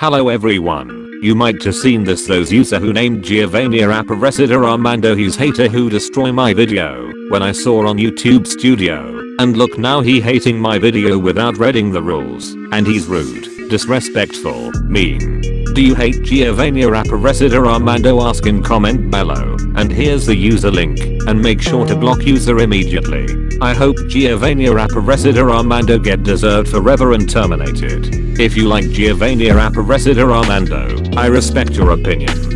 Hello everyone. You might have seen this those user who named Giovanni Aparecida Armando his hater who destroy my video when I saw on YouTube studio and look now he hating my video without reading the rules and he's rude, disrespectful, mean. Do you hate Giovanni Aparecida Armando ask in comment below and here's the user link and make sure to block user immediately. I hope Giovanni Aparecida Armando get deserved forever and terminated. If you like Giovanni Aparecida Armando, I respect your opinion.